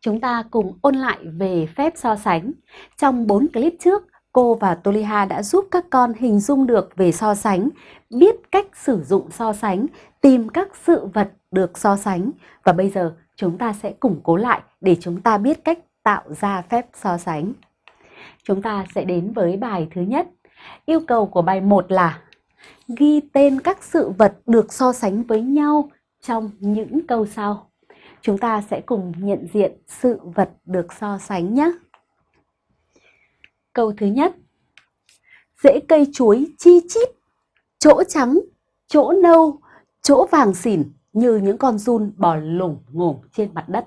Chúng ta cùng ôn lại về phép so sánh. Trong 4 clip trước, cô và Toliha đã giúp các con hình dung được về so sánh, biết cách sử dụng so sánh, tìm các sự vật được so sánh. Và bây giờ chúng ta sẽ củng cố lại để chúng ta biết cách tạo ra phép so sánh. Chúng ta sẽ đến với bài thứ nhất. Yêu cầu của bài 1 là ghi tên các sự vật được so sánh với nhau trong những câu sau. Chúng ta sẽ cùng nhận diện sự vật được so sánh nhé. Câu thứ nhất. Rễ cây chuối chi chít, chỗ trắng, chỗ nâu, chỗ vàng xỉn như những con giun bò lủng ngủng trên mặt đất.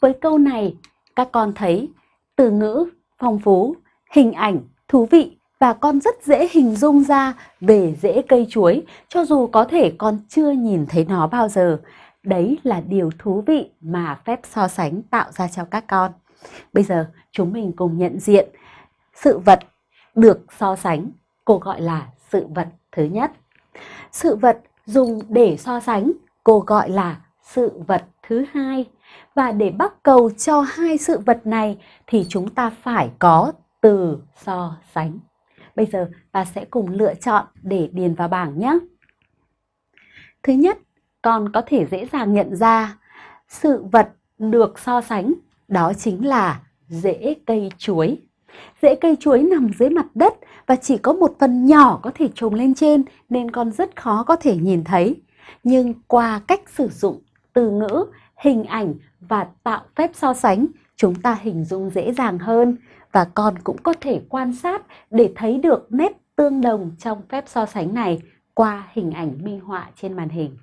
Với câu này, các con thấy từ ngữ phong phú, hình ảnh thú vị và con rất dễ hình dung ra về rễ cây chuối cho dù có thể con chưa nhìn thấy nó bao giờ. Đấy là điều thú vị mà phép so sánh tạo ra cho các con. Bây giờ chúng mình cùng nhận diện sự vật được so sánh, cô gọi là sự vật thứ nhất. Sự vật dùng để so sánh, cô gọi là sự vật thứ hai. Và để bắt cầu cho hai sự vật này thì chúng ta phải có từ so sánh. Bây giờ ta sẽ cùng lựa chọn để điền vào bảng nhé. Thứ nhất, con có thể dễ dàng nhận ra sự vật được so sánh đó chính là rễ cây chuối. Rễ cây chuối nằm dưới mặt đất và chỉ có một phần nhỏ có thể trồng lên trên nên con rất khó có thể nhìn thấy. Nhưng qua cách sử dụng từ ngữ, hình ảnh và tạo phép so sánh, chúng ta hình dung dễ dàng hơn và con cũng có thể quan sát để thấy được nét tương đồng trong phép so sánh này qua hình ảnh minh họa trên màn hình.